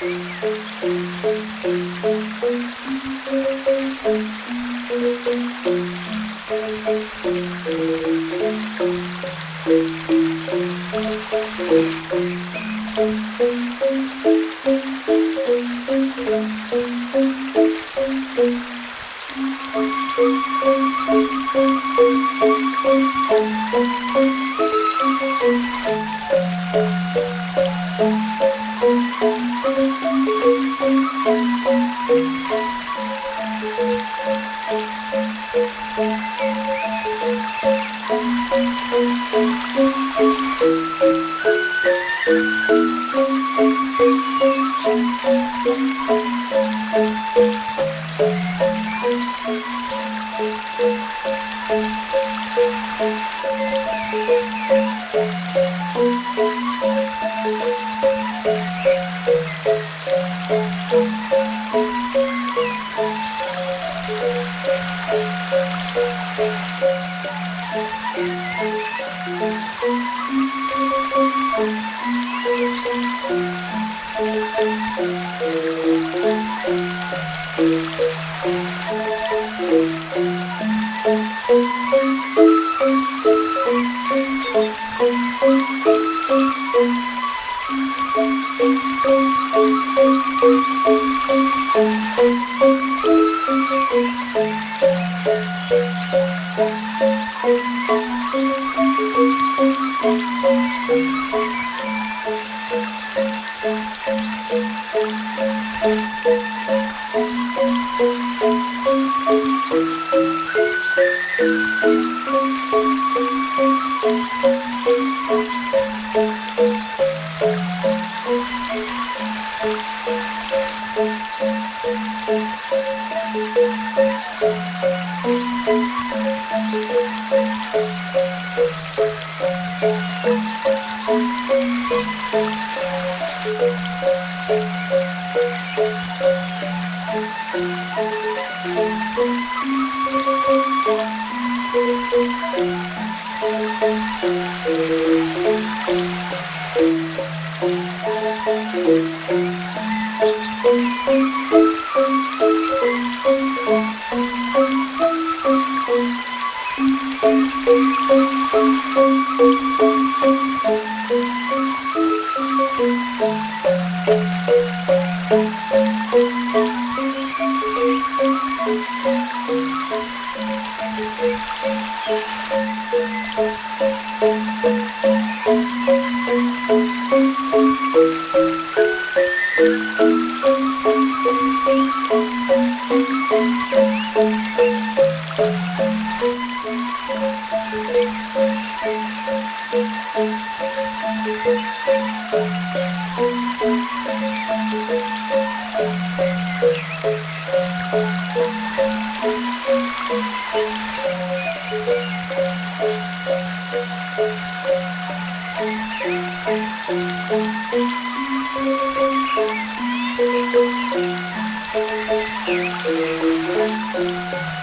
Thank you. Thank you.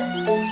Música